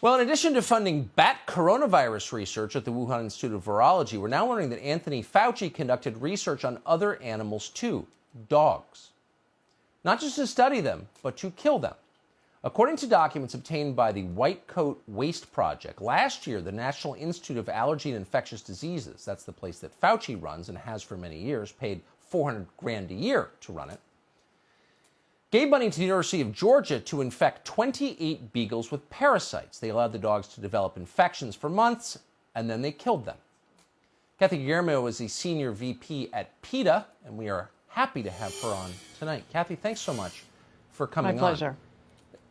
Well, in addition to funding bat coronavirus research at the Wuhan Institute of Virology, we're now learning that Anthony Fauci conducted research on other animals too dogs. Not just to study them, but to kill them. According to documents obtained by the White Coat Waste Project, last year the National Institute of Allergy and Infectious Diseases, that's the place that Fauci runs and has for many years, paid 400 grand a year to run it, gave money to the University of Georgia to infect 28 beagles with parasites. They allowed the dogs to develop infections for months, and then they killed them. Kathy Guillermo is a senior VP at PETA, and we are happy to have her on tonight. Kathy, thanks so much for coming My pleasure.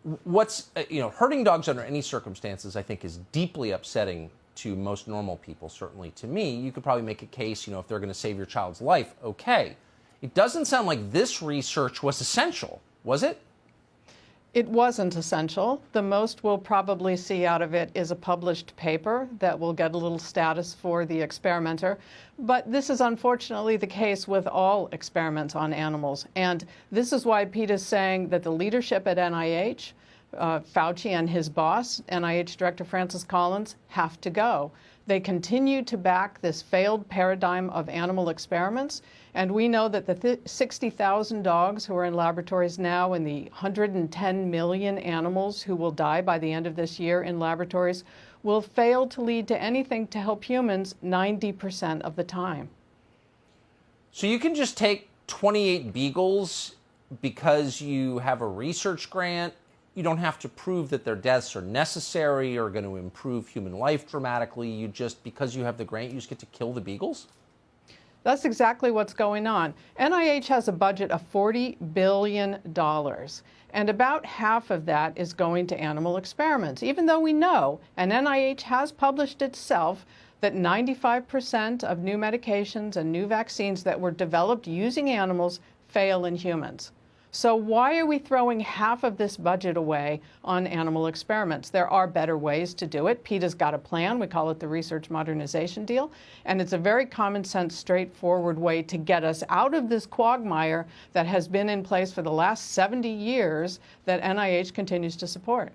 On. What's, uh, you know, hurting dogs under any circumstances, I think, is deeply upsetting to most normal people, certainly to me. You could probably make a case, you know, if they're going to save your child's life, okay. It doesn't sound like this research was essential was it? It wasn't essential. The most we'll probably see out of it is a published paper that will get a little status for the experimenter. But this is unfortunately the case with all experiments on animals. And this is why PETA is saying that the leadership at NIH, uh, Fauci and his boss, NIH Director Francis Collins, have to go. They continue to back this failed paradigm of animal experiments. And we know that the th 60,000 dogs who are in laboratories now and the 110 million animals who will die by the end of this year in laboratories will fail to lead to anything to help humans 90% of the time. So you can just take 28 beagles because you have a research grant you don't have to prove that their deaths are necessary or going to improve human life dramatically. You just, because you have the grant, you just get to kill the beagles? That's exactly what's going on. NIH has a budget of $40 billion, and about half of that is going to animal experiments, even though we know, and NIH has published itself, that 95% of new medications and new vaccines that were developed using animals fail in humans. So why are we throwing half of this budget away on animal experiments? There are better ways to do it. PETA's got a plan. We call it the Research Modernization Deal. And it's a very common sense, straightforward way to get us out of this quagmire that has been in place for the last 70 years that NIH continues to support.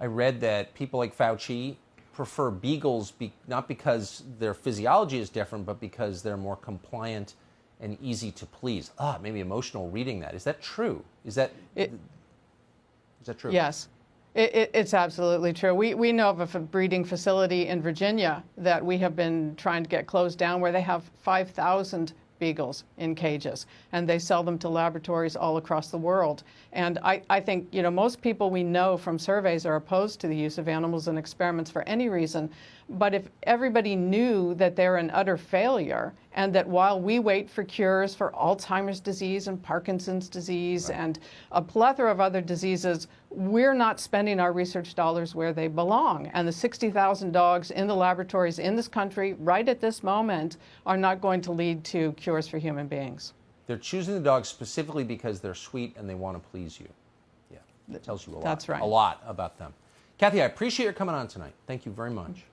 I read that people like Fauci prefer beagles be not because their physiology is different, but because they're more compliant and easy to please. Ah, maybe emotional reading that. Is that true? Is that it, is that true? Yes. It, it, it's absolutely true. We, we know of a breeding facility in Virginia that we have been trying to get closed down where they have 5,000 beagles in cages, and they sell them to laboratories all across the world. And I, I think, you know, most people we know from surveys are opposed to the use of animals in experiments for any reason. But if everybody knew that they're an utter failure, and that while we wait for cures for Alzheimer's disease and Parkinson's disease right. and a plethora of other diseases, we're not spending our research dollars where they belong. And the 60,000 dogs in the laboratories in this country right at this moment are not going to lead to cures for human beings. They're choosing the dogs specifically because they're sweet and they want to please you. Yeah, that tells you a lot. That's right. A lot about them. Kathy, I appreciate your coming on tonight. Thank you very much.